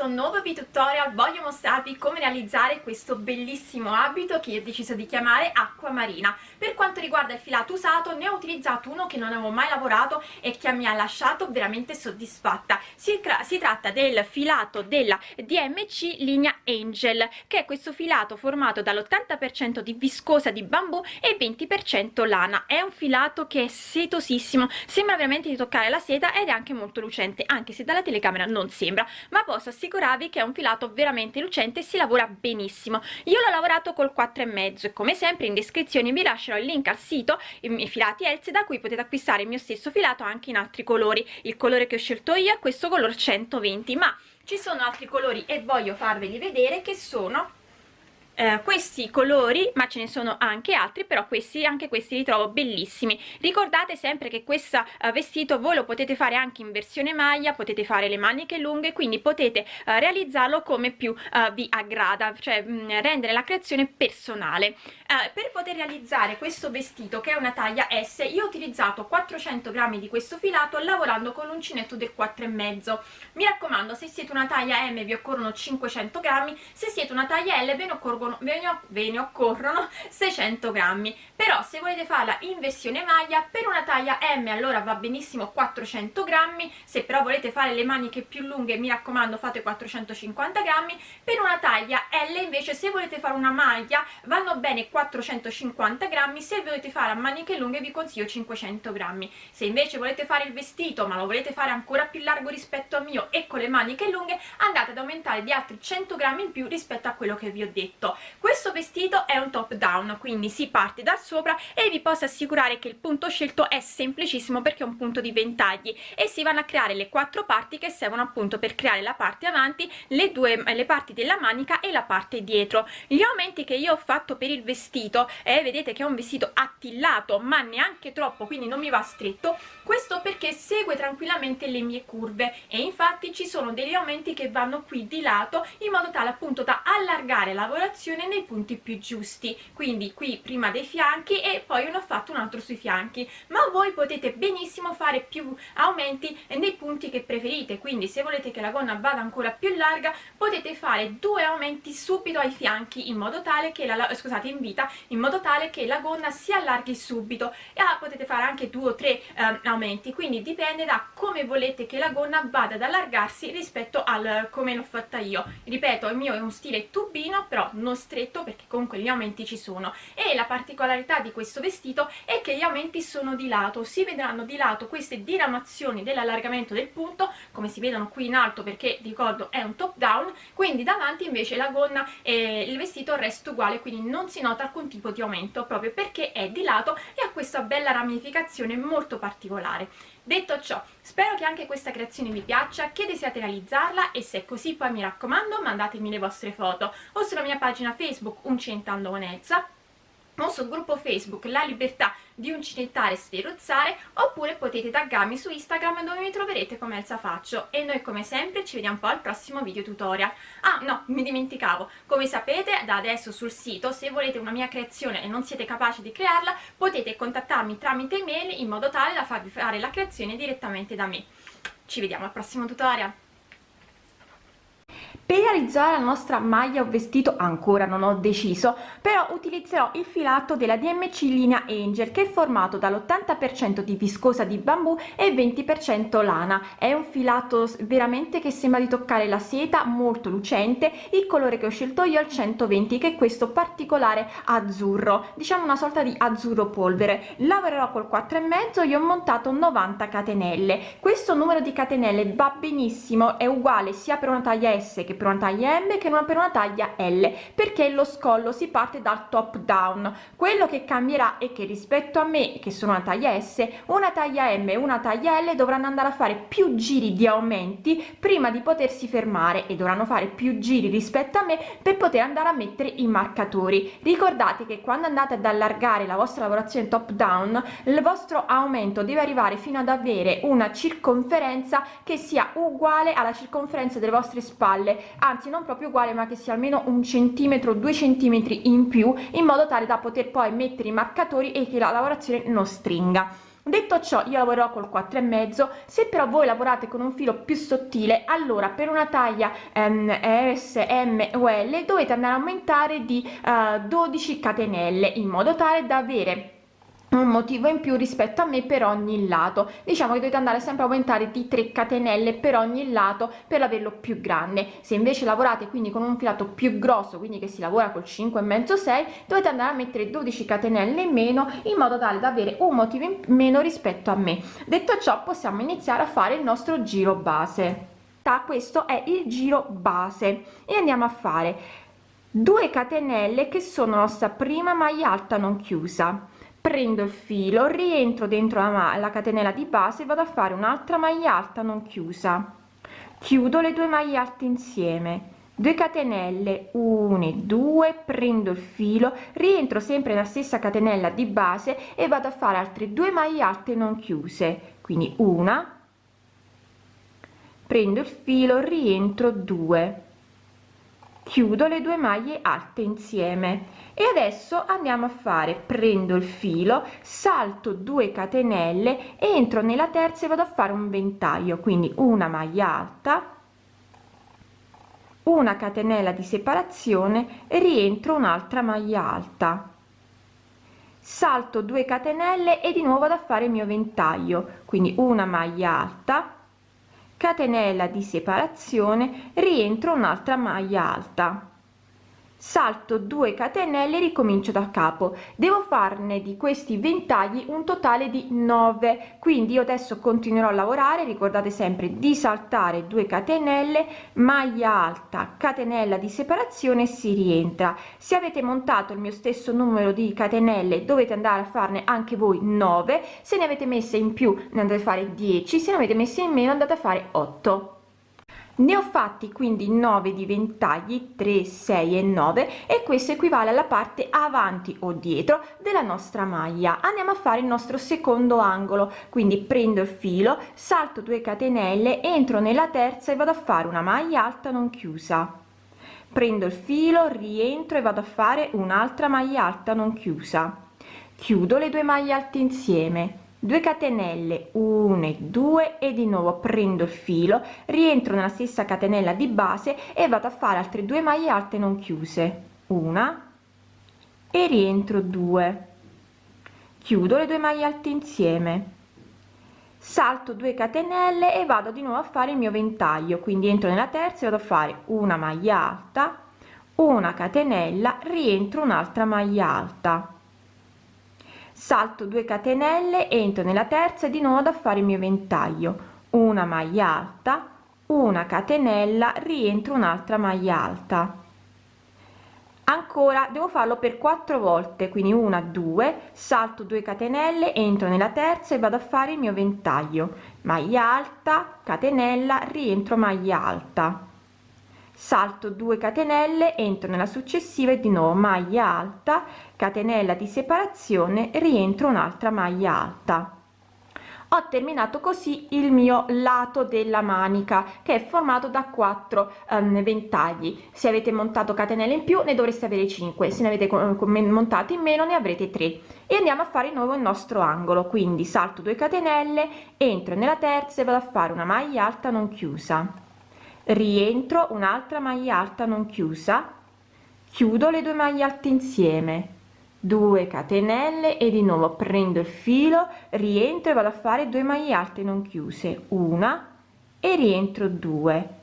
questo nuovo video tutorial voglio mostrarvi come realizzare questo bellissimo abito che ho deciso di chiamare acqua marina per quanto riguarda il filato usato ne ho utilizzato uno che non avevo mai lavorato e che mi ha lasciato veramente soddisfatta. Si, si tratta del filato della DMC linea Angel che è questo filato formato dall'80% di viscosa di bambù e 20% lana. È un filato che è setosissimo sembra veramente di toccare la seta ed è anche molto lucente anche se dalla telecamera non sembra ma posso assicurarvi che è un filato veramente lucente e si lavora benissimo. Io l'ho lavorato col 4 e come sempre in descrizione vi lascerò il link al sito i filati Elze da cui potete acquistare il mio stesso filato anche in altri colori. Il colore che ho scelto io è questo color 120 ma ci sono altri colori e voglio farveli vedere che sono eh, questi colori ma ce ne sono anche altri però questi anche questi li trovo bellissimi. Ricordate sempre che questo uh, vestito voi lo potete fare anche in versione maglia potete fare le maniche lunghe quindi potete uh, realizzarlo come più uh, vi aggrada cioè mh, mm, rendere la creazione personale per poter realizzare questo vestito che è una taglia S io ho utilizzato 400 grammi di questo filato lavorando con l'uncinetto del 4 e mezzo. Mi raccomando se siete una taglia M vi occorrono 500 grammi se siete una taglia L ve ne occorrono ve ne, ve ne occorrono 600 grammi. Però se volete farla in versione maglia per una taglia M allora va benissimo 400 grammi se però volete fare le maniche più lunghe mi raccomando fate 450 grammi. Per una taglia L invece se volete fare una maglia vanno bene 450 grammi se volete fare a maniche lunghe vi consiglio 500 grammi. Se invece volete fare il vestito ma lo volete fare ancora più largo rispetto a mio e con le maniche lunghe andate ad aumentare di altri 100 grammi in più rispetto a quello che vi ho detto. Questo vestito è un top down quindi si parte da sopra e vi posso assicurare che il punto scelto è semplicissimo perché è un punto di ventagli e si vanno a creare le quattro parti che servono appunto per creare la parte avanti le due le parti della manica e la parte dietro. Gli aumenti che io ho fatto per il vestito eh, vedete che è un vestito attillato ma neanche troppo quindi non mi va stretto. Questo perché segue tranquillamente le mie curve e infatti ci sono degli aumenti che vanno qui di lato in modo tale appunto da allargare la lavorazione nei punti più giusti. Quindi qui prima dei fianchi e poi ne ho fatto un altro sui fianchi. Ma voi potete benissimo fare più aumenti nei punti che preferite. Quindi se volete che la gonna vada ancora più larga potete fare due aumenti subito ai fianchi in modo tale che la scusate in vita in modo tale che la gonna si allarghi subito e ah, potete fare anche due o tre eh, aumenti. Quindi dipende da come volete che la gonna vada ad allargarsi rispetto al come l'ho fatta io. Ripeto il mio è un stile tubino però non stretto perché comunque gli aumenti ci sono. E la particolarità di questo vestito è che gli aumenti sono di lato. Si vedranno di lato queste diramazioni dell'allargamento del punto come si vedono qui in alto perché ricordo è un top down. Quindi davanti invece la gonna e il vestito resta uguale quindi non si nota alcun tipo di aumento proprio perché è di lato e ha questa bella ramificazione molto particolare. Detto ciò, spero che anche questa creazione vi piaccia, che desiate realizzarla e se è così poi mi raccomando mandatemi le vostre foto o sulla mia pagina Facebook Uncentando con Elsa o sul gruppo Facebook La Libertà di uncinettare e sferuzzare oppure potete taggarmi su Instagram dove mi troverete come Elsa Faccio. E noi come sempre ci vediamo poi al prossimo video tutorial. Ah no mi dimenticavo. Come sapete da adesso sul sito se volete una mia creazione e non siete capaci di crearla potete contattarmi tramite email in modo tale da farvi fare la creazione direttamente da me. Ci vediamo al prossimo tutorial per realizzare la nostra maglia o vestito ancora non ho deciso però utilizzerò il filato della DMC linea Angel che è formato dall'80% di viscosa di bambù e 20% lana. È un filato veramente che sembra di toccare la seta molto lucente. Il colore che ho scelto io è il 120 che è questo particolare azzurro diciamo una sorta di azzurro polvere. Lavorerò col 4 e mezzo io ho montato 90 catenelle. Questo numero di catenelle va benissimo è uguale sia per una taglia S che per una taglia M che non per una taglia L perché lo scollo si parte dal top down. Quello che cambierà è che rispetto a me che sono una taglia S una taglia M e una taglia L dovranno andare a fare più giri di aumenti prima di potersi fermare e dovranno fare più giri rispetto a me per poter andare a mettere i marcatori. Ricordate che quando andate ad allargare la vostra lavorazione top down il vostro aumento deve arrivare fino ad avere una circonferenza che sia uguale alla circonferenza delle vostre spalle anzi non proprio uguale ma che sia almeno un centimetro due centimetri in più in modo tale da poter poi mettere i marcatori e che la lavorazione non stringa. Detto ciò io lavorerò col 4 e mezzo. Se però voi lavorate con un filo più sottile allora per una taglia ehm, o l dovete andare a aumentare di eh, 12 catenelle in modo tale da avere un motivo in più rispetto a me per ogni lato. Diciamo che dovete andare sempre a aumentare di 3 catenelle per ogni lato per averlo più grande. Se invece lavorate quindi con un filato più grosso quindi che si lavora col 5 e mezzo 6 dovete andare a mettere 12 catenelle in meno in modo tale da avere un motivo in meno rispetto a me. Detto ciò possiamo iniziare a fare il nostro giro base. Da questo è il giro base. E andiamo a fare 2 catenelle che sono nostra prima maglia alta non chiusa prendo il filo rientro dentro la, la catenella di base vado a fare un'altra maglia alta non chiusa. Chiudo le due maglie alte insieme. 2 catenelle 1 2 prendo il filo rientro sempre nella stessa catenella di base e vado a fare altre due maglie alte non chiuse. Quindi una prendo il filo rientro 2 chiudo le due maglie alte insieme. E adesso andiamo a fare prendo il filo salto 2 catenelle entro nella terza e vado a fare un ventaglio. Quindi una maglia alta una catenella di separazione e rientro un'altra maglia alta. Salto 2 catenelle e di nuovo vado a fare il mio ventaglio. Quindi una maglia alta catenella di separazione rientro un'altra maglia alta salto 2 catenelle ricomincio da capo. Devo farne di questi ventagli un totale di 9 quindi io adesso continuerò a lavorare ricordate sempre di saltare 2 catenelle maglia alta catenella di separazione si rientra. Se avete montato il mio stesso numero di catenelle dovete andare a farne anche voi 9 se ne avete messe in più ne andate a fare 10 se ne avete messe in meno andate a fare 8 ne ho fatti quindi 9 di ventagli 3 6 e 9 e questo equivale alla parte avanti o dietro della nostra maglia. Andiamo a fare il nostro secondo angolo. Quindi prendo il filo salto 2 catenelle entro nella terza e vado a fare una maglia alta non chiusa. Prendo il filo rientro e vado a fare un'altra maglia alta non chiusa. Chiudo le due maglie alte insieme 2 catenelle 1 2 e di nuovo prendo il filo rientro nella stessa catenella di base e vado a fare altre due maglie alte non chiuse. Una e rientro 2 chiudo le due maglie alte insieme. Salto 2 catenelle e vado di nuovo a fare il mio ventaglio. Quindi entro nella terza e vado a fare una maglia alta una catenella rientro un'altra maglia alta salto 2 catenelle entro nella terza e di nuovo da fare il mio ventaglio. Una maglia alta una catenella rientro un'altra maglia alta. Ancora devo farlo per quattro volte quindi una due salto 2 catenelle entro nella terza e vado a fare il mio ventaglio. Maglia alta catenella rientro maglia alta. Salto 2 catenelle entro nella successiva e di nuovo maglia alta catenella di separazione rientro un'altra maglia alta. Ho terminato così il mio lato della manica che è formato da 4 um, ventagli. Se avete montato catenelle in più ne dovreste avere 5 se ne avete montate in meno ne avrete 3 e andiamo a fare di nuovo il nostro angolo. Quindi salto 2 catenelle entro nella terza e vado a fare una maglia alta non chiusa. Rientro un'altra maglia alta non chiusa. Chiudo le due maglie alte insieme 2 catenelle e di nuovo prendo il filo rientro e vado a fare 2 maglie alte non chiuse una e rientro 2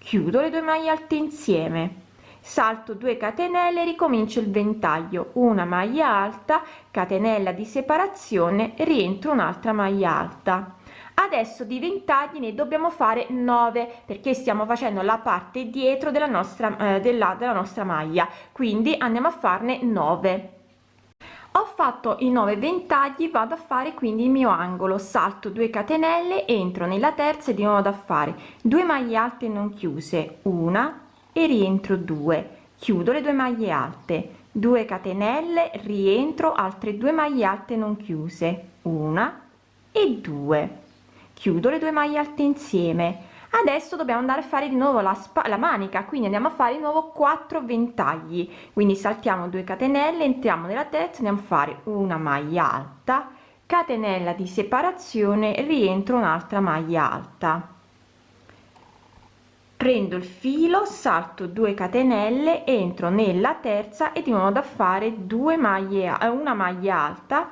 chiudo le due maglie alte insieme. Salto 2 catenelle ricomincio il ventaglio. Una maglia alta catenella di separazione rientro un'altra maglia alta. Adesso di ventagli ne dobbiamo fare 9 perché stiamo facendo la parte dietro della nostra eh, della, della nostra maglia. Quindi andiamo a farne 9 ho fatto i 9 ventagli vado a fare quindi il mio angolo. Salto 2 catenelle entro nella terza e di nuovo da fare. 2 maglie alte non chiuse una e rientro 2 chiudo le due maglie alte. 2 catenelle rientro altre due maglie alte non chiuse una e 2 chiudo le due maglie alte insieme adesso dobbiamo andare a fare di nuovo la, la manica quindi andiamo a fare di nuovo 4 ventagli. Quindi saltiamo 2 catenelle entriamo nella terza andiamo a fare una maglia alta catenella di separazione rientro un'altra maglia alta. Prendo il filo salto 2 catenelle entro nella terza e di nuovo da fare 2 maglie una maglia alta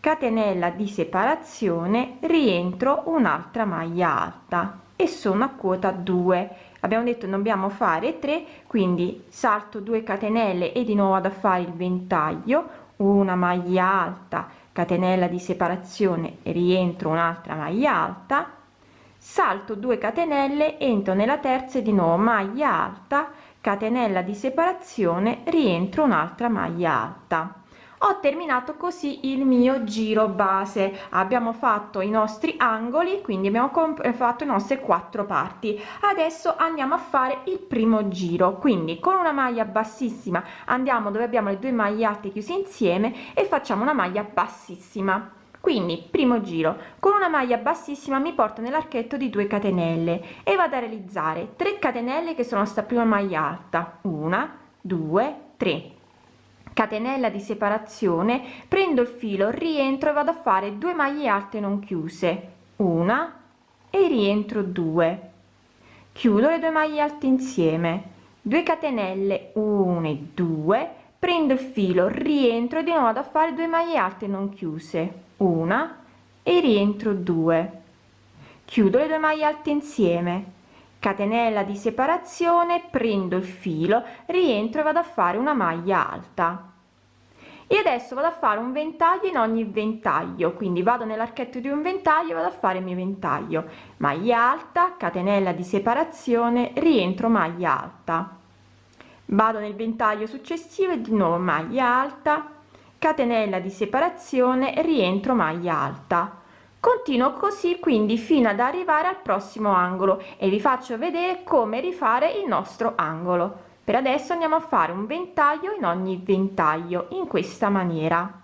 catenella di separazione rientro un'altra maglia alta e sono a quota 2 abbiamo detto dobbiamo fare 3 quindi salto 2 catenelle e di nuovo ad fare il ventaglio una maglia alta catenella di separazione rientro un'altra maglia alta salto 2 catenelle entro nella terza e di nuovo maglia alta catenella di separazione rientro un'altra maglia alta ho terminato così il mio giro base. Abbiamo fatto i nostri angoli quindi abbiamo eh, fatto le nostre quattro parti. Adesso andiamo a fare il primo giro. Quindi con una maglia bassissima andiamo dove abbiamo le due maglie alte chiuse insieme e facciamo una maglia bassissima. Quindi primo giro. Con una maglia bassissima mi porto nell'archetto di 2 catenelle e vado a realizzare 3 catenelle che sono sta prima maglia alta. Una due tre catenella di separazione prendo il filo rientro e vado a fare 2 maglie alte non chiuse. Una e rientro 2 chiudo le due maglie alte insieme. 2 catenelle 1 e 2 prendo il filo rientro e di nuovo a fare 2 maglie alte non chiuse. Una e rientro 2 chiudo le due maglie alte insieme catenella di separazione prendo il filo rientro e vado a fare una maglia alta. E adesso vado a fare un ventaglio in ogni ventaglio quindi vado nell'archetto di un ventaglio vado a fare il mio ventaglio. Maglia alta catenella di separazione rientro maglia alta. Vado nel ventaglio successivo e di nuovo maglia alta. Catenella di separazione rientro maglia alta continuo così quindi fino ad arrivare al prossimo angolo e vi faccio vedere come rifare il nostro angolo. Per adesso andiamo a fare un ventaglio in ogni ventaglio in questa maniera.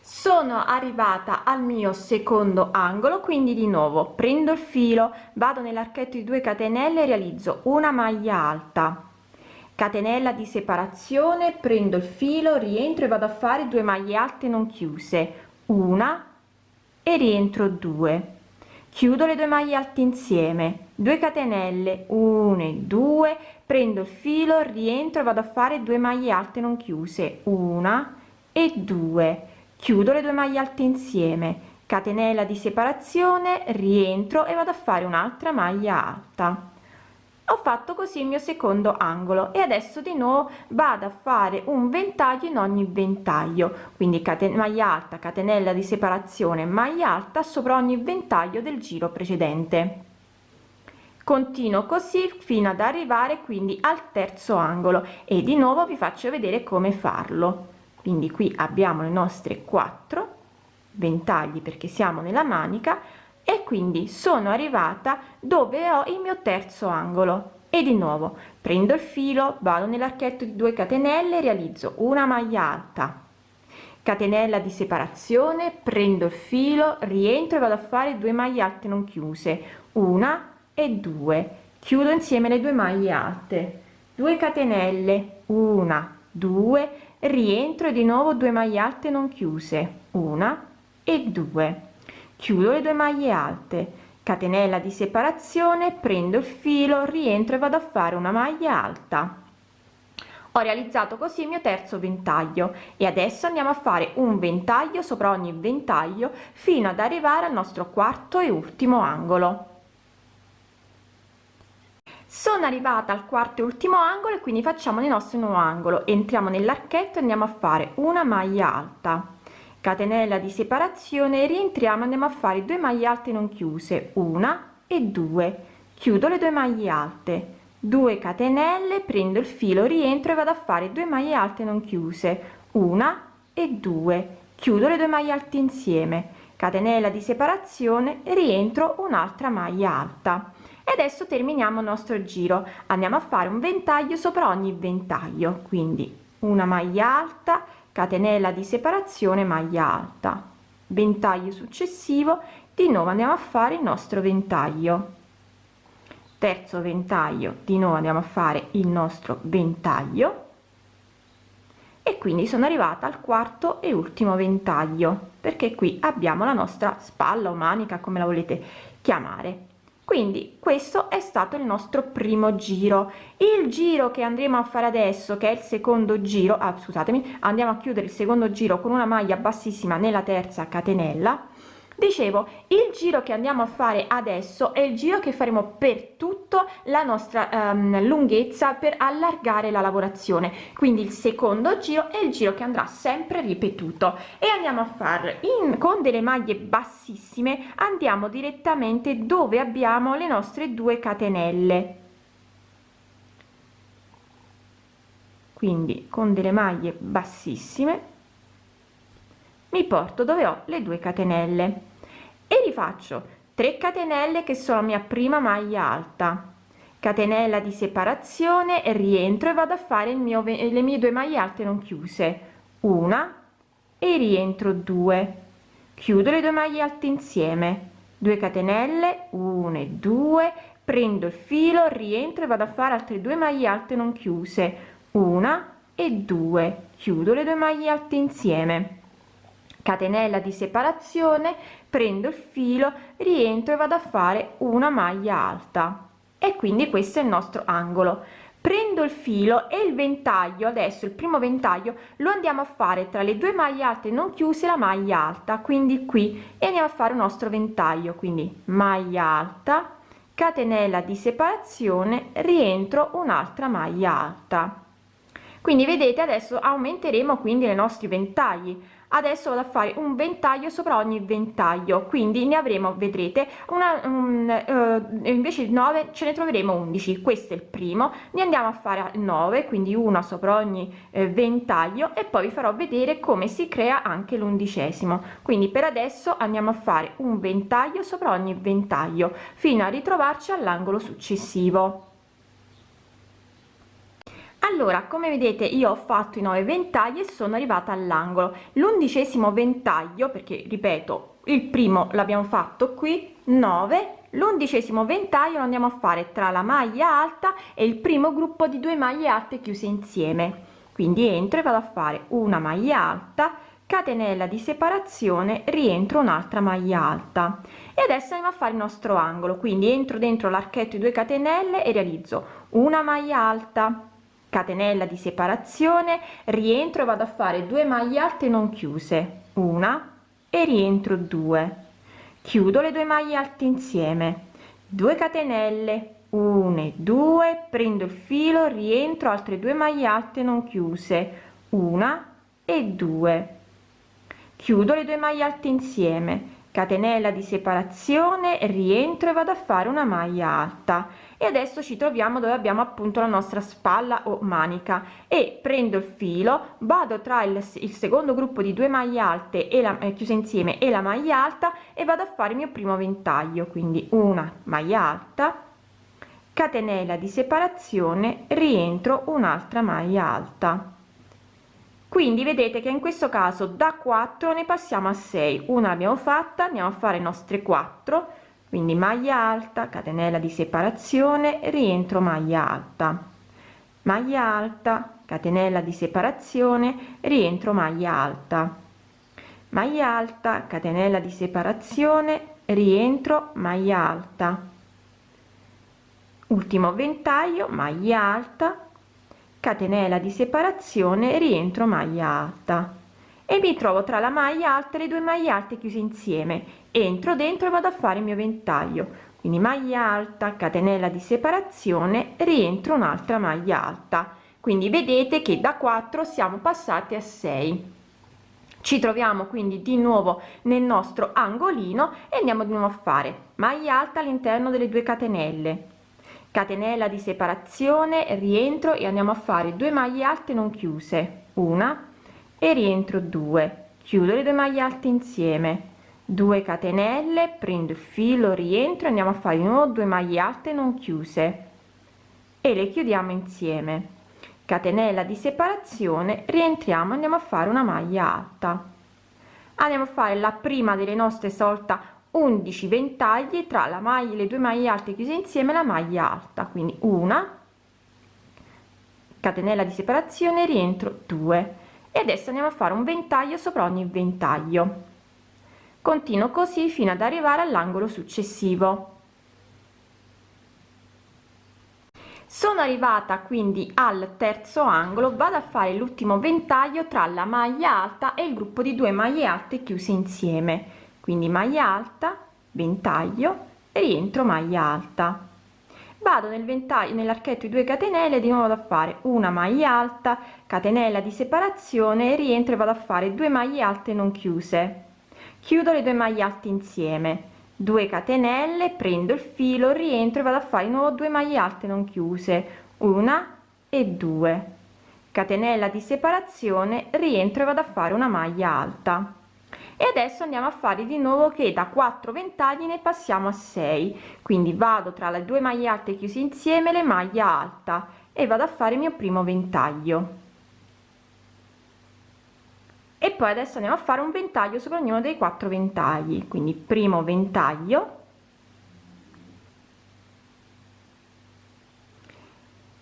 Sono arrivata al mio secondo angolo quindi di nuovo prendo il filo vado nell'archetto di 2 catenelle realizzo una maglia alta catenella di separazione prendo il filo rientro e vado a fare 2 maglie alte non chiuse. Una e rientro 2 chiudo le due maglie alte insieme. 2 catenelle 1 e 2 prendo il filo rientro vado a fare 2 maglie alte non chiuse. Una e 2 chiudo le due maglie alte insieme. Catenella di separazione rientro e vado a fare un'altra maglia alta ho fatto così il mio secondo angolo e adesso di nuovo vado a fare un ventaglio in ogni ventaglio. Quindi maglia alta catenella di separazione maglia alta sopra ogni ventaglio del giro precedente. Continuo così fino ad arrivare quindi al terzo angolo e di nuovo vi faccio vedere come farlo. Quindi qui abbiamo le nostre quattro ventagli perché siamo nella manica e quindi sono arrivata dove ho il mio terzo angolo. E di nuovo prendo il filo vado nell'archetto di 2 catenelle realizzo una maglia alta. Catenella di separazione prendo il filo rientro e vado a fare 2 maglie alte non chiuse. Una e due. Chiudo insieme le due maglie alte. 2 catenelle una due. Rientro e di nuovo 2 maglie alte non chiuse. Una e due chiudo le due maglie alte. Catenella di separazione prendo il filo rientro e vado a fare una maglia alta. Ho realizzato così il mio terzo ventaglio e adesso andiamo a fare un ventaglio sopra ogni ventaglio fino ad arrivare al nostro quarto e ultimo angolo. Sono arrivata al quarto e ultimo angolo e quindi facciamo il nostro nuovo angolo. Entriamo nell'archetto e andiamo a fare una maglia alta catenella di separazione rientriamo andiamo a fare 2 maglie alte non chiuse una e due. Chiudo le due maglie alte. 2 catenelle prendo il filo rientro e vado a fare 2 maglie alte non chiuse una e due. Chiudo le due maglie alte insieme. Catenella di separazione rientro un'altra maglia alta. E adesso terminiamo il nostro giro. Andiamo a fare un ventaglio sopra ogni ventaglio. Quindi una maglia alta catenella di separazione maglia alta. Ventaglio successivo di nuovo andiamo a fare il nostro ventaglio. Terzo ventaglio di nuovo andiamo a fare il nostro ventaglio. E quindi sono arrivata al quarto e ultimo ventaglio perché qui abbiamo la nostra spalla o manica come la volete chiamare quindi questo è stato il nostro primo giro. Il giro che andremo a fare adesso che è il secondo giro ah, scusatemi andiamo a chiudere il secondo giro con una maglia bassissima nella terza catenella dicevo il giro che andiamo a fare adesso è il giro che faremo per tutto la nostra um, lunghezza per allargare la lavorazione. Quindi il secondo giro è il giro che andrà sempre ripetuto. E andiamo a fare in con delle maglie bassissime andiamo direttamente dove abbiamo le nostre due catenelle. Quindi con delle maglie bassissime mi porto dove ho le due catenelle. E rifaccio. 3 catenelle che sono mia prima maglia alta. Catenella di separazione rientro e vado a fare il mio le mie due maglie alte non chiuse. Una e rientro 2 chiudo le due maglie alte insieme. 2 catenelle 1 e 2 prendo il filo rientro e vado a fare altre due maglie alte non chiuse. Una e 2 chiudo le due maglie alte insieme catenella di separazione prendo il filo rientro e vado a fare una maglia alta. E quindi questo è il nostro angolo. Prendo il filo e il ventaglio adesso il primo ventaglio lo andiamo a fare tra le due maglie alte non chiuse la maglia alta quindi qui. E andiamo a fare un nostro ventaglio quindi maglia alta catenella di separazione rientro un'altra maglia alta. Quindi vedete adesso aumenteremo quindi i nostri ventagli adesso vado a fare un ventaglio sopra ogni ventaglio quindi ne avremo vedrete una um, uh, invece di 9 ce ne troveremo 11 questo è il primo ne andiamo a fare 9 quindi una sopra ogni eh, ventaglio e poi vi farò vedere come si crea anche l'undicesimo. Quindi per adesso andiamo a fare un ventaglio sopra ogni ventaglio fino a ritrovarci all'angolo successivo allora come vedete io ho fatto i 9 ventagli e sono arrivata all'angolo. L'undicesimo ventaglio perché ripeto il primo l'abbiamo fatto qui 9 l'undicesimo ventaglio lo andiamo a fare tra la maglia alta e il primo gruppo di due maglie alte chiuse insieme. Quindi entro e vado a fare una maglia alta catenella di separazione rientro un'altra maglia alta. E adesso andiamo a fare il nostro angolo. Quindi entro dentro l'archetto di 2 catenelle e realizzo una maglia alta catenella di separazione rientro e vado a fare 2 maglie alte non chiuse una e rientro 2 chiudo le due maglie alte insieme. 2 catenelle 1 e 2 prendo il filo rientro altre due maglie alte non chiuse una e 2 chiudo le due maglie alte insieme. Catenella di separazione rientro e vado a fare una maglia alta e adesso ci troviamo dove abbiamo appunto la nostra spalla o manica. E prendo il filo vado tra il, il secondo gruppo di due maglie alte e la eh, chiuse insieme e la maglia alta e vado a fare il mio primo ventaglio quindi una maglia alta catenella di separazione rientro un'altra maglia alta. Quindi vedete che in questo caso da 4 ne passiamo a 6 una l'abbiamo fatta andiamo a fare nostre 4 quindi maglia alta catenella di separazione rientro maglia alta. Maglia alta catenella di separazione rientro maglia alta. Maglia alta catenella di separazione rientro maglia alta. Ultimo ventaglio maglia alta catenella di separazione rientro maglia alta e mi trovo tra la maglia alta e le due maglie alte chiuse insieme. Entro dentro e vado a fare il mio ventaglio. Quindi maglia alta catenella di separazione rientro un'altra maglia alta. Quindi vedete che da 4 siamo passati a 6 ci troviamo quindi di nuovo nel nostro angolino e andiamo di nuovo a fare maglia alta all'interno delle due catenelle. Catenella di separazione rientro e andiamo a fare 2 maglie alte non chiuse. Una e rientro 2 chiudo le due maglie alte insieme. 2 catenelle prendo il filo rientro andiamo a fare di nuovo 2 maglie alte non chiuse. E le chiudiamo insieme. Catenella di separazione rientriamo andiamo a fare una maglia alta. Andiamo a fare la prima delle nostre solta 11 ventagli tra la maglia le due maglie alte chiuse insieme la maglia alta. Quindi una catenella di separazione rientro 2 e adesso andiamo a fare un ventaglio sopra ogni ventaglio. Continuo così fino ad arrivare all'angolo successivo. Sono arrivata quindi al terzo angolo vado a fare l'ultimo ventaglio tra la maglia alta e il gruppo di due maglie alte chiuse insieme. Quindi maglia alta ventaglio rientro maglia alta vado nel ventaglio nell'archetto di 2 catenelle di nuovo da fare una maglia alta catenella di separazione rientro e vado a fare 2 maglie alte non chiuse. Chiudo le due maglie alte insieme. 2 catenelle prendo il filo rientro e vado a fare di nuovo 2 maglie alte non chiuse. Una e due. Catenella di separazione rientro e vado a fare una maglia alta e adesso andiamo a fare di nuovo che da 4 ventagli ne passiamo a 6 quindi vado tra le due maglie alte chiuse insieme le maglie alta e vado a fare il mio primo ventaglio. E poi adesso andiamo a fare un ventaglio sopra ognuno dei quattro ventagli. Quindi primo ventaglio.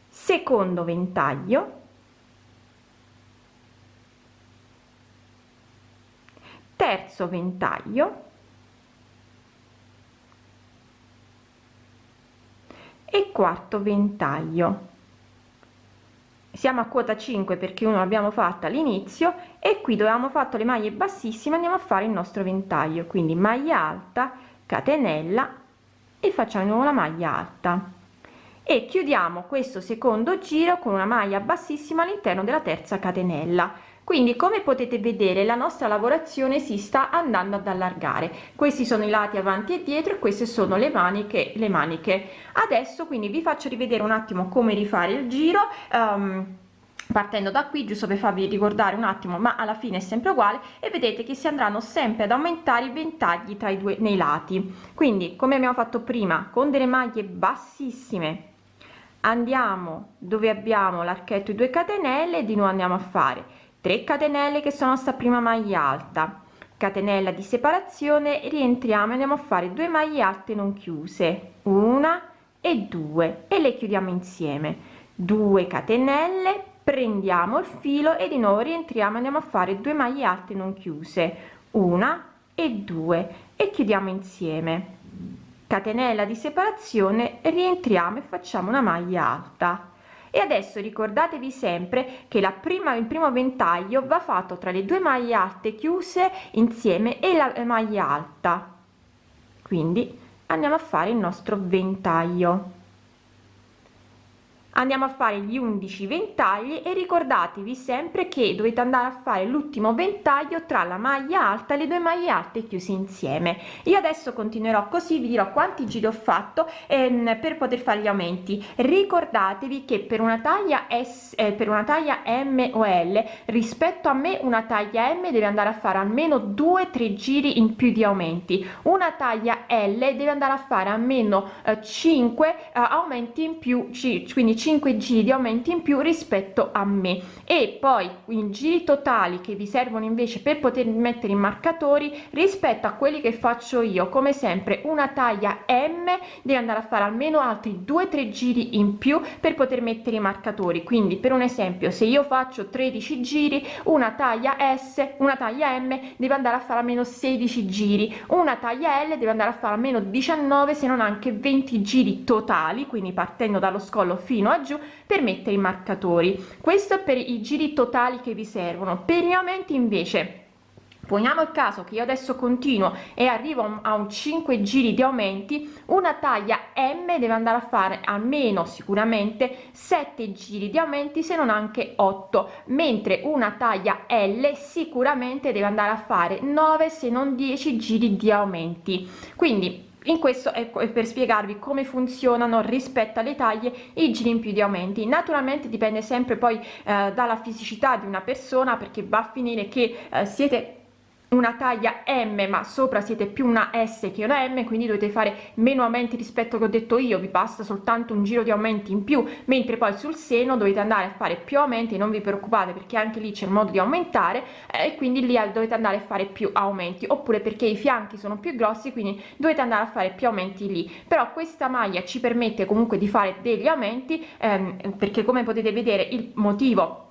Secondo ventaglio terzo ventaglio. E quarto ventaglio. Siamo a quota 5 perché uno l'abbiamo fatta all'inizio e qui dovevamo fatto le maglie bassissime andiamo a fare il nostro ventaglio. Quindi maglia alta catenella e facciamo di nuovo la maglia alta. E chiudiamo questo secondo giro con una maglia bassissima all'interno della terza catenella quindi come potete vedere la nostra lavorazione si sta andando ad allargare. Questi sono i lati avanti e dietro e queste sono le maniche le maniche. Adesso quindi vi faccio rivedere un attimo come rifare il giro um, partendo da qui giusto per farvi ricordare un attimo ma alla fine è sempre uguale e vedete che si andranno sempre ad aumentare i ventagli tra i due nei lati. Quindi come abbiamo fatto prima con delle maglie bassissime andiamo dove abbiamo l'archetto 2 catenelle di nuovo andiamo a fare 3 catenelle che sono sta prima maglia alta. Catenella di separazione rientriamo e andiamo a fare 2 maglie alte non chiuse. Una e due e le chiudiamo insieme. 2 catenelle prendiamo il filo e di nuovo rientriamo andiamo a fare 2 maglie alte non chiuse. Una e due e chiudiamo insieme. Catenella di separazione rientriamo e facciamo una maglia alta e adesso ricordatevi sempre che la prima il primo ventaglio va fatto tra le due maglie alte chiuse insieme e la maglia alta. Quindi andiamo a fare il nostro ventaglio andiamo a fare gli 11 ventagli e ricordatevi sempre che dovete andare a fare l'ultimo ventaglio tra la maglia alta e le due maglie alte chiuse insieme. Io adesso continuerò così vi dirò quanti giri ho fatto ehm, per poter fare gli aumenti. Ricordatevi che per una taglia s eh, per una taglia m o l rispetto a me una taglia m deve andare a fare almeno due tre giri in più di aumenti. Una taglia l deve andare a fare almeno eh, 5 eh, aumenti in più quindi 5 giri di aumenti in più rispetto a me. E poi i giri totali che vi servono invece per poter mettere i marcatori rispetto a quelli che faccio io come sempre una taglia m deve andare a fare almeno altri 2 3 giri in più per poter mettere i marcatori. Quindi per un esempio se io faccio 13 giri una taglia s una taglia m deve andare a fare almeno 16 giri. Una taglia l deve andare a fare almeno 19 se non anche 20 giri totali quindi partendo dallo scollo fino a giù per mettere i marcatori. Questo per i giri totali che vi servono. Per gli aumenti invece poniamo il caso che io adesso continuo e arrivo a un 5 giri di aumenti una taglia m deve andare a fare almeno sicuramente 7 giri di aumenti se non anche 8 mentre una taglia l sicuramente deve andare a fare 9 se non 10 giri di aumenti. Quindi in questo ecco è per spiegarvi come funzionano rispetto alle taglie i giri in più di aumenti. Naturalmente dipende sempre poi eh, dalla fisicità di una persona perché va a finire che eh, siete una taglia m ma sopra siete più una s che una m quindi dovete fare meno aumenti rispetto che ho detto io vi basta soltanto un giro di aumenti in più mentre poi sul seno dovete andare a fare più aumenti non vi preoccupate perché anche lì c'è il modo di aumentare eh, e quindi lì dovete andare a fare più aumenti oppure perché i fianchi sono più grossi quindi dovete andare a fare più aumenti lì. Però questa maglia ci permette comunque di fare degli aumenti ehm, perché come potete vedere il motivo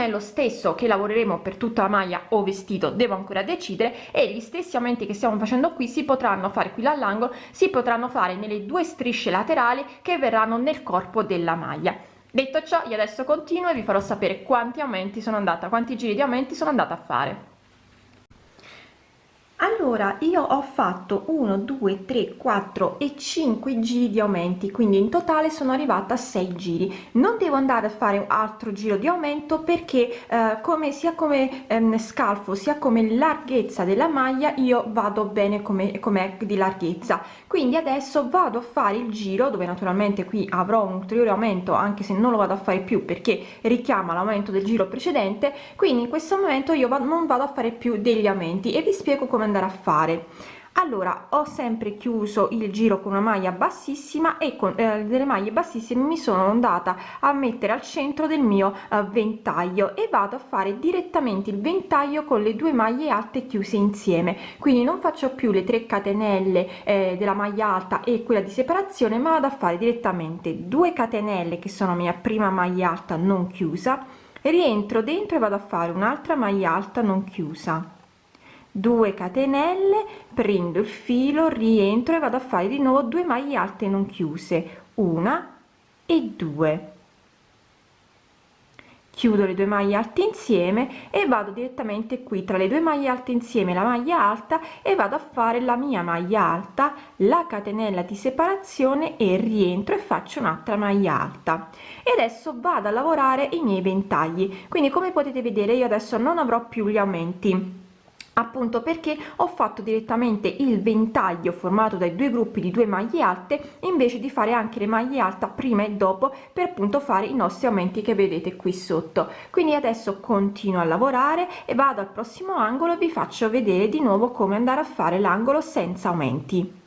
è lo stesso che lavoreremo per tutta la maglia o vestito devo ancora decidere e gli stessi aumenti che stiamo facendo qui si potranno fare qui all'angolo si potranno fare nelle due strisce laterali che verranno nel corpo della maglia. Detto ciò io adesso continuo e vi farò sapere quanti aumenti sono andata quanti giri di aumenti sono andata a fare allora io ho fatto 1 2 3 4 e 5 giri di aumenti quindi in totale sono arrivata a 6 giri. Non devo andare a fare un altro giro di aumento perché eh, come sia come ehm, scalfo sia come larghezza della maglia io vado bene come come di larghezza. Quindi adesso vado a fare il giro dove naturalmente qui avrò un ulteriore aumento anche se non lo vado a fare più perché richiama l'aumento del giro precedente quindi in questo momento io non vado a fare più degli aumenti. E vi spiego come andare a fare. Allora ho sempre chiuso il giro con una maglia bassissima e con eh, delle maglie bassissime mi sono andata a mettere al centro del mio eh, ventaglio e vado a fare direttamente il ventaglio con le due maglie alte chiuse insieme. Quindi non faccio più le 3 catenelle eh, della maglia alta e quella di separazione ma vado a fare direttamente 2 catenelle che sono mia prima maglia alta non chiusa rientro dentro e vado a fare un'altra maglia alta non chiusa 2 catenelle prendo il filo rientro e vado a fare di nuovo 2 maglie alte non chiuse una e due. Chiudo le due maglie alte insieme e vado direttamente qui tra le due maglie alte insieme la maglia alta e vado a fare la mia maglia alta la catenella di separazione e rientro e faccio un'altra maglia alta. E adesso vado a lavorare i miei ventagli. Quindi come potete vedere io adesso non avrò più gli aumenti appunto perché ho fatto direttamente il ventaglio formato dai due gruppi di due maglie alte invece di fare anche le maglie alta prima e dopo per appunto fare i nostri aumenti che vedete qui sotto. Quindi adesso continuo a lavorare e vado al prossimo angolo e vi faccio vedere di nuovo come andare a fare l'angolo senza aumenti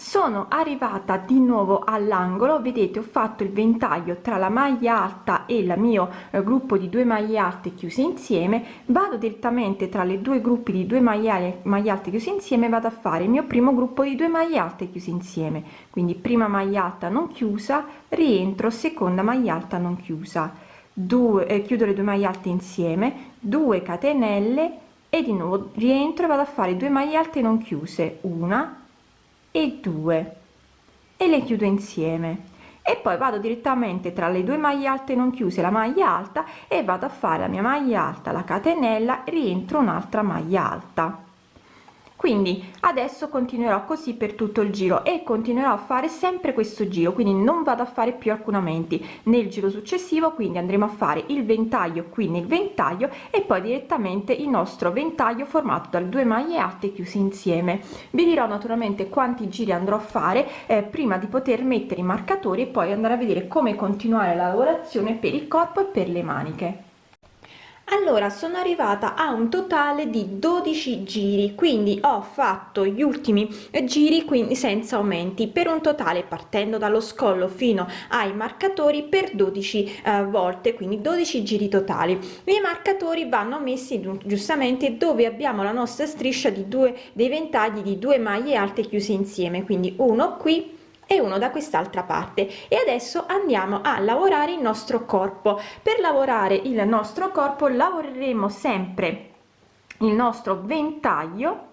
sono arrivata di nuovo all'angolo. Vedete ho fatto il ventaglio tra la maglia alta e il mio eh, gruppo di due maglie alte chiuse insieme. Vado direttamente tra le due gruppi di due maglie, maglie alte chiuse insieme vado a fare il mio primo gruppo di due maglie alte chiuse insieme. Quindi prima maglia alta non chiusa rientro seconda maglia alta non chiusa. 2 eh, chiudo le due maglie alte insieme 2 catenelle e di nuovo rientro e vado a fare due maglie alte non chiuse. Una e 2 e le chiudo insieme. E poi vado direttamente tra le due maglie alte non chiuse la maglia alta e vado a fare la mia maglia alta la catenella rientro un'altra maglia alta quindi adesso continuerò così per tutto il giro e continuerò a fare sempre questo giro quindi non vado a fare più alcun aumenti nel giro successivo quindi andremo a fare il ventaglio qui nel ventaglio e poi direttamente il nostro ventaglio formato da due maglie alte chiuse insieme. Vi dirò naturalmente quanti giri andrò a fare eh, prima di poter mettere i marcatori e poi andare a vedere come continuare la lavorazione per il corpo e per le maniche allora sono arrivata a un totale di 12 giri quindi ho fatto gli ultimi giri quindi senza aumenti per un totale partendo dallo scollo fino ai marcatori per 12 eh, volte quindi 12 giri totali. I marcatori vanno messi giustamente dove abbiamo la nostra striscia di due dei ventagli di due maglie alte chiuse insieme quindi uno qui e uno da quest'altra parte. E adesso andiamo a lavorare il nostro corpo. Per lavorare il nostro corpo lavoreremo sempre il nostro ventaglio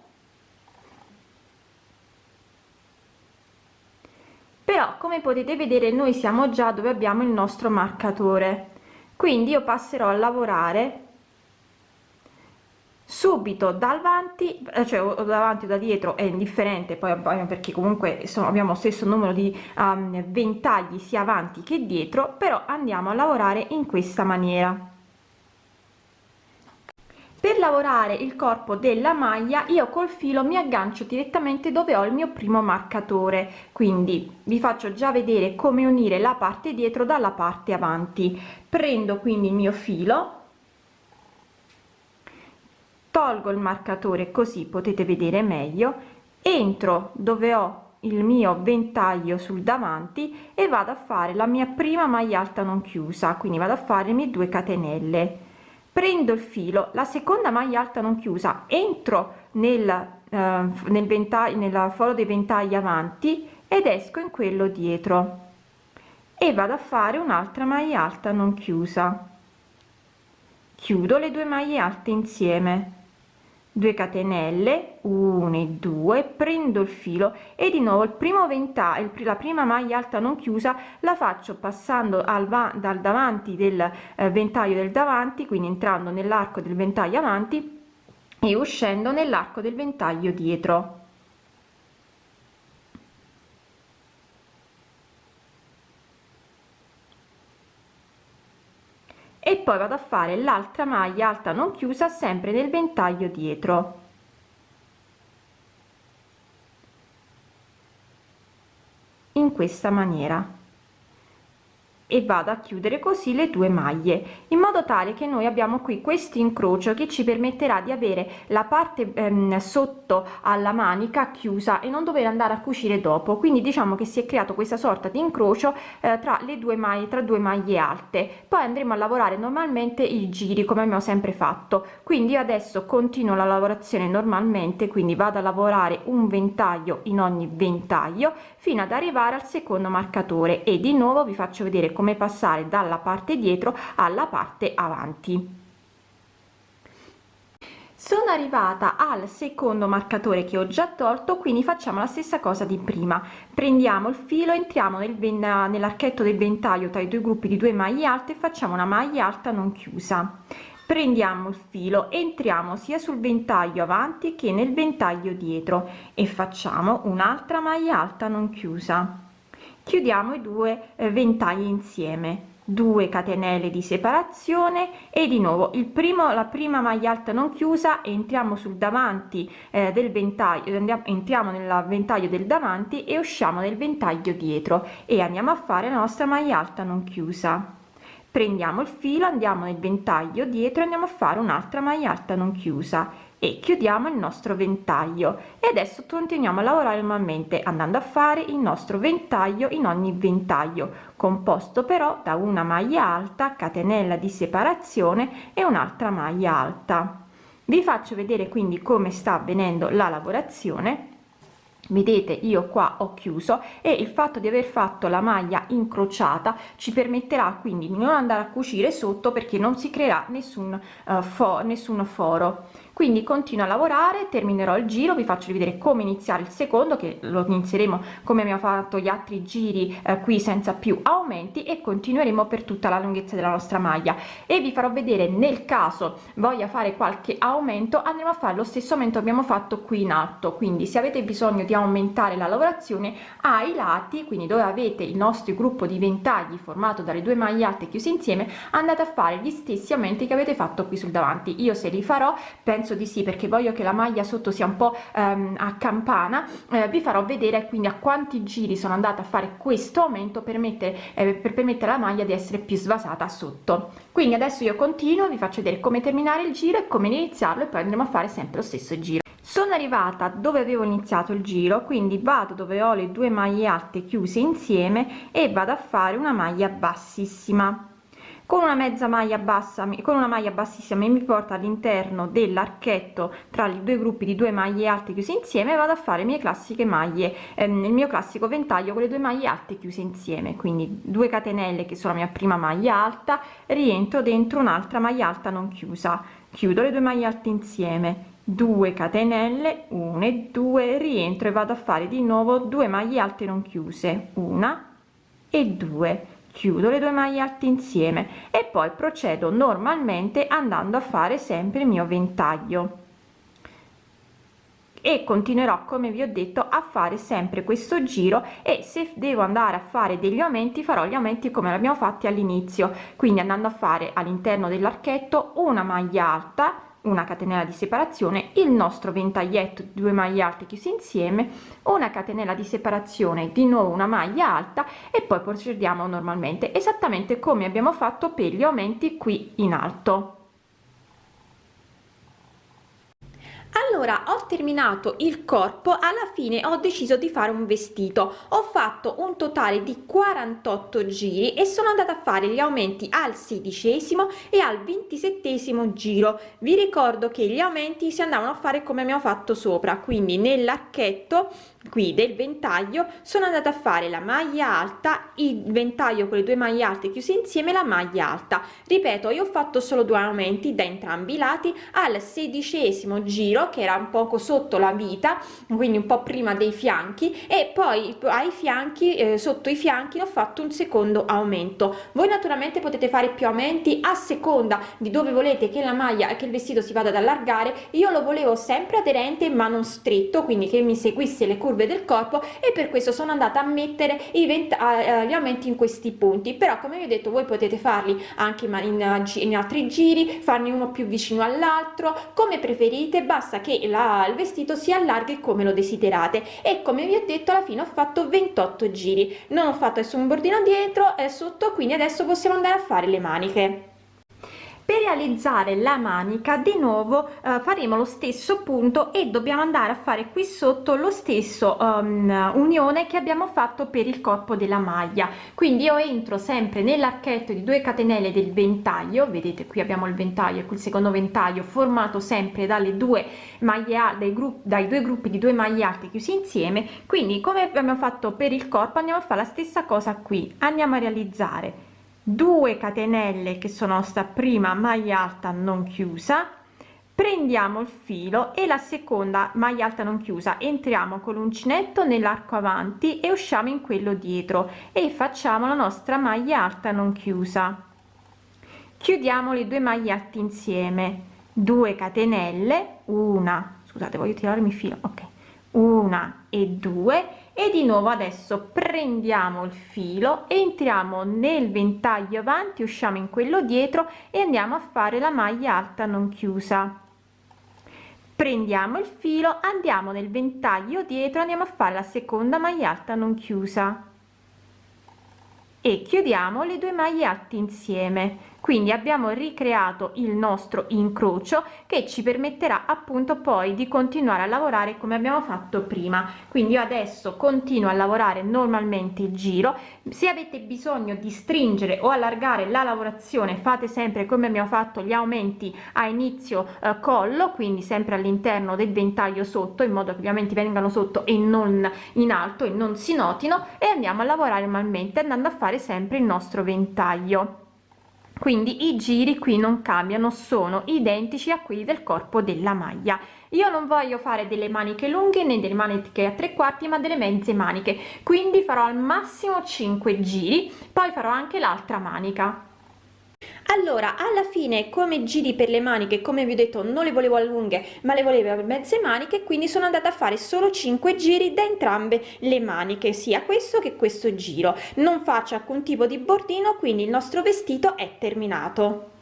però come potete vedere noi siamo già dove abbiamo il nostro marcatore. Quindi io passerò a lavorare subito davanti eh, cioè davanti o da dietro è indifferente poi perché comunque sono, abbiamo stesso numero di um, ventagli sia avanti che dietro però andiamo a lavorare in questa maniera. Per lavorare il corpo della maglia io col filo mi aggancio direttamente dove ho il mio primo marcatore. Quindi vi faccio già vedere come unire la parte dietro dalla parte avanti. Prendo quindi il mio filo tolgo il marcatore così potete vedere meglio entro dove ho il mio ventaglio sul davanti e vado a fare la mia prima maglia alta non chiusa quindi vado a fare le due catenelle. Prendo il filo la seconda maglia alta non chiusa entro nel eh, nel ventaglio nella foro dei ventagli avanti ed esco in quello dietro. E vado a fare un'altra maglia alta non chiusa. Chiudo le due maglie alte insieme 2 catenelle 1 e 2 prendo il filo e di nuovo il primo ventaglio la prima maglia alta non chiusa la faccio passando al va dal davanti del eh, ventaglio del davanti quindi entrando nell'arco del ventaglio avanti e uscendo nell'arco del ventaglio dietro e poi vado a fare l'altra maglia alta non chiusa sempre nel ventaglio dietro. In questa maniera e vado a chiudere così le due maglie in modo tale che noi abbiamo qui questo incrocio che ci permetterà di avere la parte ehm, sotto alla manica chiusa e non dover andare a cucire dopo. Quindi diciamo che si è creato questa sorta di incrocio eh, tra le due maglie tra due maglie alte. Poi andremo a lavorare normalmente i giri come abbiamo sempre fatto. Quindi adesso continuo la lavorazione normalmente quindi vado a lavorare un ventaglio in ogni ventaglio fino ad arrivare al secondo marcatore. E di nuovo vi faccio vedere come passare dalla parte dietro alla parte avanti. Sono arrivata al secondo marcatore che ho già tolto quindi facciamo la stessa cosa di prima. Prendiamo il filo entriamo nel nell'archetto del ventaglio tra i due gruppi di due maglie alte e facciamo una maglia alta non chiusa. Prendiamo il filo entriamo sia sul ventaglio avanti che nel ventaglio dietro e facciamo un'altra maglia alta non chiusa chiudiamo i due eh, ventagli insieme. 2 catenelle di separazione e di nuovo il primo la prima maglia alta non chiusa entriamo sul davanti eh, del ventaglio andiamo entriamo nel ventaglio del davanti e usciamo nel ventaglio dietro e andiamo a fare la nostra maglia alta non chiusa. Prendiamo il filo andiamo nel ventaglio dietro andiamo a fare un'altra maglia alta non chiusa e chiudiamo il nostro ventaglio. E adesso continuiamo a lavorare normalmente andando a fare il nostro ventaglio in ogni ventaglio composto però da una maglia alta catenella di separazione e un'altra maglia alta. Vi faccio vedere quindi come sta avvenendo la lavorazione. Vedete io qua ho chiuso e il fatto di aver fatto la maglia incrociata ci permetterà quindi di non andare a cucire sotto perché non si creerà nessun uh, fo nessun foro quindi continuo a lavorare terminerò il giro vi faccio vedere come iniziare il secondo che lo inizieremo come abbiamo fatto gli altri giri eh, qui senza più aumenti e continueremo per tutta la lunghezza della nostra maglia. E vi farò vedere nel caso voglia fare qualche aumento andremo a fare lo stesso aumento abbiamo fatto qui in alto. Quindi se avete bisogno di aumentare la lavorazione ai lati quindi dove avete il nostro gruppo di ventagli formato dalle due maglie alte chiuse insieme andate a fare gli stessi aumenti che avete fatto qui sul davanti. Io se li farò penso penso di sì perché voglio che la maglia sotto sia un po' ehm, a campana. Eh, vi farò vedere quindi a quanti giri sono andata a fare questo aumento per mettere eh, per permettere alla maglia di essere più svasata sotto. Quindi adesso io continuo vi faccio vedere come terminare il giro e come iniziarlo e poi andremo a fare sempre lo stesso giro. Sono arrivata dove avevo iniziato il giro quindi vado dove ho le due maglie alte chiuse insieme e vado a fare una maglia bassissima con una mezza maglia bassa con una maglia bassissima mi porta all'interno dell'archetto tra i due gruppi di due maglie alte chiuse insieme vado a fare mie classiche maglie ehm, nel mio classico ventaglio con le due maglie alte chiuse insieme. Quindi 2 catenelle che sono la mia prima maglia alta rientro dentro un'altra maglia alta non chiusa. Chiudo le due maglie alte insieme. 2 catenelle 1 e 2 rientro e vado a fare di nuovo due maglie alte non chiuse. Una e due chiudo le due maglie alte insieme e poi procedo normalmente andando a fare sempre il mio ventaglio. E continuerò come vi ho detto a fare sempre questo giro e se devo andare a fare degli aumenti farò gli aumenti come l'abbiamo fatti all'inizio quindi andando a fare all'interno dell'archetto una maglia alta una catenella di separazione il nostro ventaglietto due maglie alte chiusi insieme una catenella di separazione di nuovo una maglia alta e poi procediamo normalmente esattamente come abbiamo fatto per gli aumenti qui in alto allora ho terminato il corpo alla fine ho deciso di fare un vestito. Ho fatto un totale di 48 giri e sono andata a fare gli aumenti al sedicesimo e al ventisettesimo giro. Vi ricordo che gli aumenti si andavano a fare come abbiamo fatto sopra quindi nell'archetto qui del ventaglio sono andata a fare la maglia alta il ventaglio con le due maglie alte chiuse insieme la maglia alta. Ripeto io ho fatto solo due aumenti da entrambi i lati. Al sedicesimo giro che era un poco sotto la vita quindi un po prima dei fianchi e poi ai fianchi eh, sotto i fianchi ho fatto un secondo aumento. Voi naturalmente potete fare più aumenti a seconda di dove volete che la maglia che il vestito si vada ad allargare. Io lo volevo sempre aderente ma non stretto quindi che mi seguisse le curve del corpo e per questo sono andata a mettere i gli aumenti in questi punti. Però come vi ho detto voi potete farli anche in, in altri giri farne uno più vicino all'altro. Come preferite basta che la, il vestito si allarghi come lo desiderate. E come vi ho detto alla fine ho fatto 28 giri. Non ho fatto nessun bordino dietro e sotto quindi adesso possiamo andare a fare le maniche per realizzare la manica di nuovo eh, faremo lo stesso punto e dobbiamo andare a fare qui sotto lo stesso um, unione che abbiamo fatto per il corpo della maglia. Quindi io entro sempre nell'archetto di 2 catenelle del ventaglio. Vedete qui abbiamo il ventaglio e il secondo ventaglio formato sempre dalle due maglie dai gruppi dai due gruppi di due maglie alte chiusi insieme. Quindi come abbiamo fatto per il corpo andiamo a fare la stessa cosa qui. Andiamo a realizzare 2 catenelle che sono sta prima maglia alta non chiusa prendiamo il filo e la seconda maglia alta non chiusa entriamo con l'uncinetto nell'arco avanti e usciamo in quello dietro e facciamo la nostra maglia alta non chiusa. Chiudiamo le due maglie alte insieme 2 catenelle una scusate voglio tirarmi filo ok una e due e di nuovo adesso prendiamo il filo entriamo nel ventaglio avanti usciamo in quello dietro e andiamo a fare la maglia alta non chiusa. Prendiamo il filo andiamo nel ventaglio dietro andiamo a fare la seconda maglia alta non chiusa. E chiudiamo le due maglie alte insieme quindi abbiamo ricreato il nostro incrocio che ci permetterà appunto poi di continuare a lavorare come abbiamo fatto prima. Quindi io adesso continuo a lavorare normalmente il giro. Se avete bisogno di stringere o allargare la lavorazione fate sempre come abbiamo fatto gli aumenti a inizio eh, collo quindi sempre all'interno del ventaglio sotto in modo che gli aumenti vengano sotto e non in alto e non si notino e andiamo a lavorare normalmente andando a fare sempre il nostro ventaglio quindi i giri qui non cambiano sono identici a quelli del corpo della maglia. Io non voglio fare delle maniche lunghe né delle maniche a tre quarti ma delle mezze maniche. Quindi farò al massimo 5 giri poi farò anche l'altra manica allora alla fine come giri per le maniche come vi ho detto non le volevo a lunghe ma le volevo a mezze maniche quindi sono andata a fare solo 5 giri da entrambe le maniche sia questo che questo giro. Non faccio alcun tipo di bordino quindi il nostro vestito è terminato